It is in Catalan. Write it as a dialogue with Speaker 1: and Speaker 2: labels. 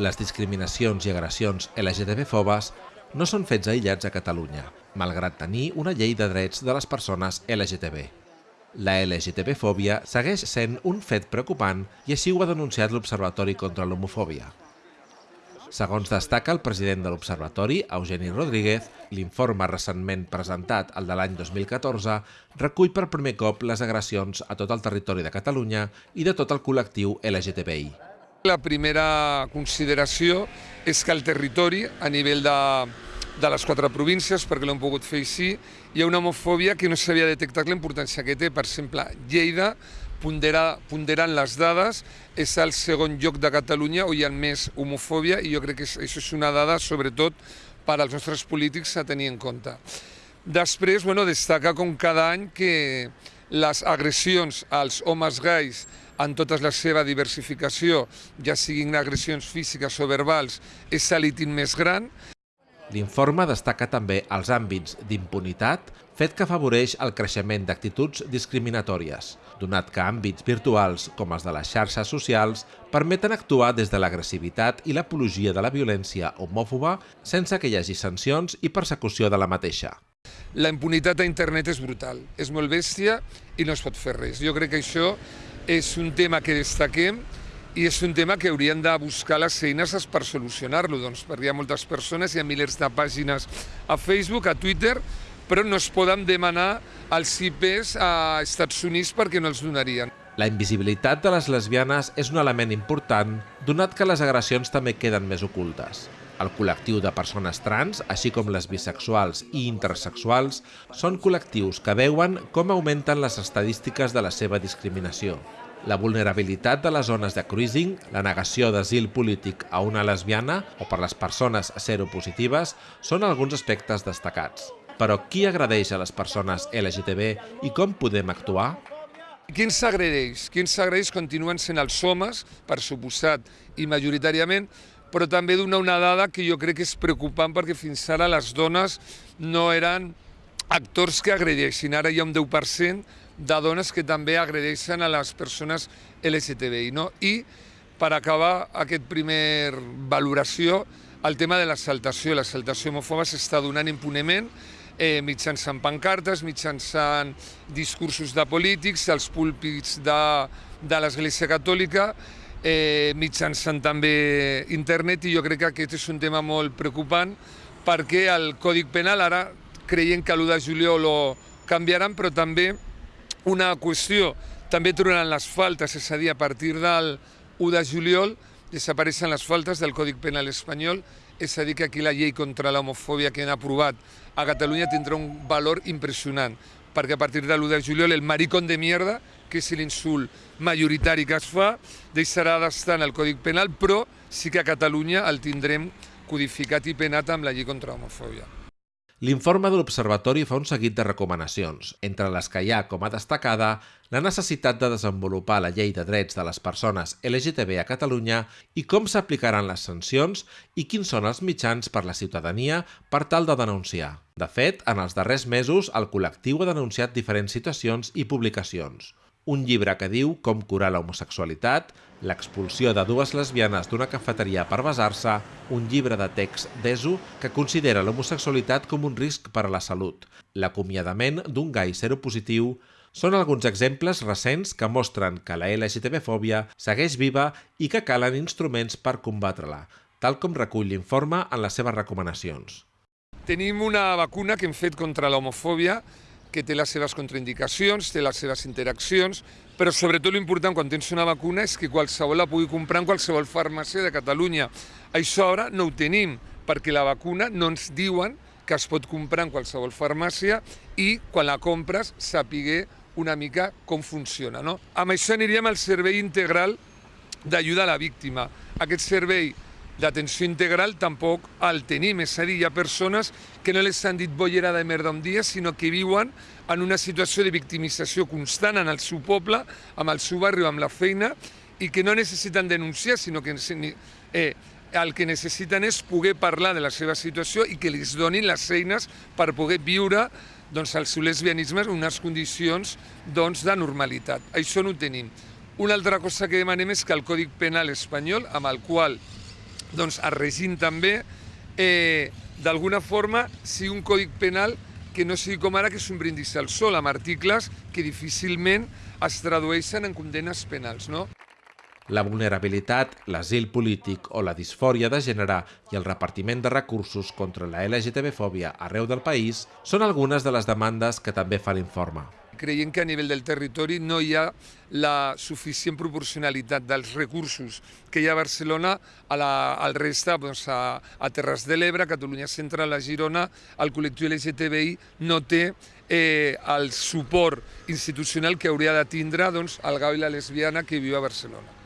Speaker 1: Les discriminacions i agressions LGTB-fobes no són fets aïllats a Catalunya, malgrat tenir una llei de drets de les persones LGTB. La LGTB-fòbia segueix sent un fet preocupant i així ho ha denunciat l'Observatori contra l'Homofòbia. Segons destaca el president de l'Observatori, Eugeni Rodríguez, l'informe recentment presentat, el de l'any 2014, recull per primer cop les agressions a tot el territori de Catalunya i de tot el col·lectiu LGTBI.
Speaker 2: La primera consideració és que el territori, a nivell de, de les quatre províncies, perquè l'hem pogut fer així, hi ha una homofòbia que no s'havia detectat la importància que té. Per exemple, Lleida ponderar, ponderant les dades, és el segon lloc de Catalunya on hi ha més homofòbia i jo crec que això és una dada, sobretot, per als nostres polítics a tenir en compte. Després, bueno, destaca com cada any que les agressions als homes gais en tota la seva diversificació, ja siguin agressions físiques o verbals, és l'ítim més gran.
Speaker 1: L'informe destaca també els àmbits d'impunitat, fet que afavoreix el creixement d'actituds discriminatòries, donat que àmbits virtuals, com els de les xarxes socials, permeten actuar des de l'agressivitat i l'apologia de la violència homòfoba sense que hi hagi sancions i persecució de la mateixa.
Speaker 2: La impunitat a internet és brutal, és molt bèstia i no es pot fer res. Jo crec que això és un tema que destaquem i és un tema que haurien de buscar les eines per solucionar-lo, doncs, perquè hi ha moltes persones, hi ha milers de pàgines a Facebook, a Twitter, però no es poden demanar els IPs a Estats Units perquè no els donarien.
Speaker 1: La invisibilitat de les lesbianes és un element important, donat que les agressions també queden més ocultes. El col·lectiu de persones trans, així com les bisexuals i intersexuals, són col·lectius que veuen com augmenten les estadístiques de la seva discriminació la vulnerabilitat de les zones de cruising, la negació d'asil polític a una lesbiana o per les persones seropositives són alguns aspectes destacats. Però qui agradeix a les persones LGTB i com podem actuar?
Speaker 2: Qui ens agredeix? Qui ens agredeix continuen sent els homes, per suposat, i majoritàriament, però també donar una dada que jo crec que és preocupant perquè fins ara les dones no eren actors que agredeixin. Ara hi ha un 10% de dones que també agredeixen a les persones LGTBI. No? I per acabar aquest primer valoració, el tema de l'exaltació. L'exaltació homòfoba s'està donant impunement eh, mitjançant pancartes, mitjançant discursos de polítics, els púlpits de, de l'Església Catòlica, eh, mitjançant també internet, i jo crec que aquest és un tema molt preocupant perquè el Còdic Penal ara creiem que l'1 de juliol ho canviaran, però també una qüestió, també trobaran les faltes, és a dir, a partir del 1 de juliol desapareixen les faltes del Còdic Penal espanyol, és a dir, que aquí la llei contra l'homofòbia que han aprovat a Catalunya tindrà un valor impressionant, perquè a partir de l'1 de juliol el maricón de mierda, que és l'insult majoritari que es fa, deixarà d'estar en el Còdic Penal, però sí que a Catalunya el tindrem codificat i penat amb la llei contra l'homofòbia.
Speaker 1: L'informe de l'Observatori fa un seguit de recomanacions, entre les que hi ha com a destacada la necessitat de desenvolupar la llei de drets de les persones LGTB a Catalunya i com s'aplicaran les sancions i quins són els mitjans per la ciutadania per tal de denunciar. De fet, en els darrers mesos el col·lectiu ha denunciat diferents situacions i publicacions un llibre que diu com curar l'homosexualitat, l'expulsió de dues lesbianes d'una cafeteria per basar-se, un llibre de text d'ESO que considera l'homosexualitat com un risc per a la salut, l'acomiadament d'un gai seropositiu, són alguns exemples recents que mostren que la LGTB-fòbia segueix viva i que calen instruments per combatre-la, tal com recull l'informe en les seves recomanacions.
Speaker 2: Tenim una vacuna que hem fet contra l'homofòbia que té les seves contraindicacions, té les seves interaccions, però sobretot l'important quan tens una vacuna és que qualsevol la pugui comprar en qualsevol farmàcia de Catalunya. Això ara no ho tenim, perquè la vacuna no ens diuen que es pot comprar en qualsevol farmàcia i quan la compres sapiguer una mica com funciona. No? Amb això aniríem al servei integral d'ajuda a la víctima. Aquest servei d'atenció integral tampoc el tenim, és a dir, hi ha persones que no les han dit bollera de merda un dia, sinó que viuen en una situació de victimització constant en el seu poble, amb el seu barri o amb la feina, i que no necessiten denunciar, sinó que eh, el que necessiten és poder parlar de la seva situació i que els donin les eines per poder viure doncs, el seu lesbianisme en unes condicions doncs, de normalitat. Això no ho tenim. Una altra cosa que demanem és que el Còdic Penal espanyol, amb el qual doncs es regint també eh, d'alguna forma sigui un codi penal que no sigui com ara que és un brindis al sol amb articles que difícilment es tradueixen en condenes penals. No?
Speaker 1: La vulnerabilitat, l'asil polític o la disfòria de gènere i el repartiment de recursos contra la LGTB-fòbia arreu del país són algunes de les demandes que també fa l'informe.
Speaker 2: Creiem que a nivell del territori no hi ha la suficient proporcionalitat dels recursos que hi ha a Barcelona a la, al resta, doncs a, a Terres de l'Ebre, Catalunya Central, a Girona, el col·lectiu LGTBI no té eh, el suport institucional que hauria de tindre doncs, el gau i la lesbiana que viu a Barcelona.